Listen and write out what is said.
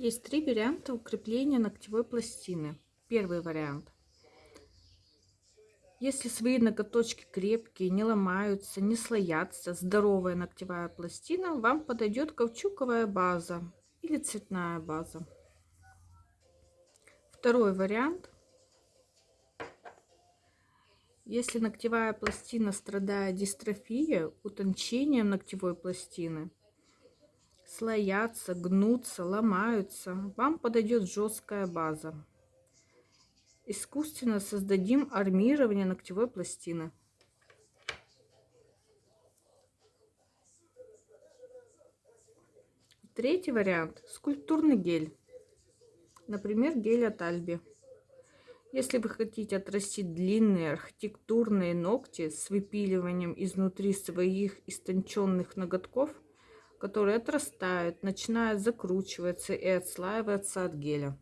Есть три варианта укрепления ногтевой пластины. Первый вариант. Если свои ноготочки крепкие, не ломаются, не слоятся, здоровая ногтевая пластина, вам подойдет каучуковая база или цветная база. Второй вариант. Если ногтевая пластина страдает дистрофией, утончением ногтевой пластины, слоятся, гнутся, ломаются, вам подойдет жесткая база. Искусственно создадим армирование ногтевой пластины. Третий вариант – скульптурный гель. Например, гель от Альби. Если вы хотите отрастить длинные архитектурные ногти с выпиливанием изнутри своих истонченных ноготков – которые отрастают, начинают закручиваться и отслаиваться от геля.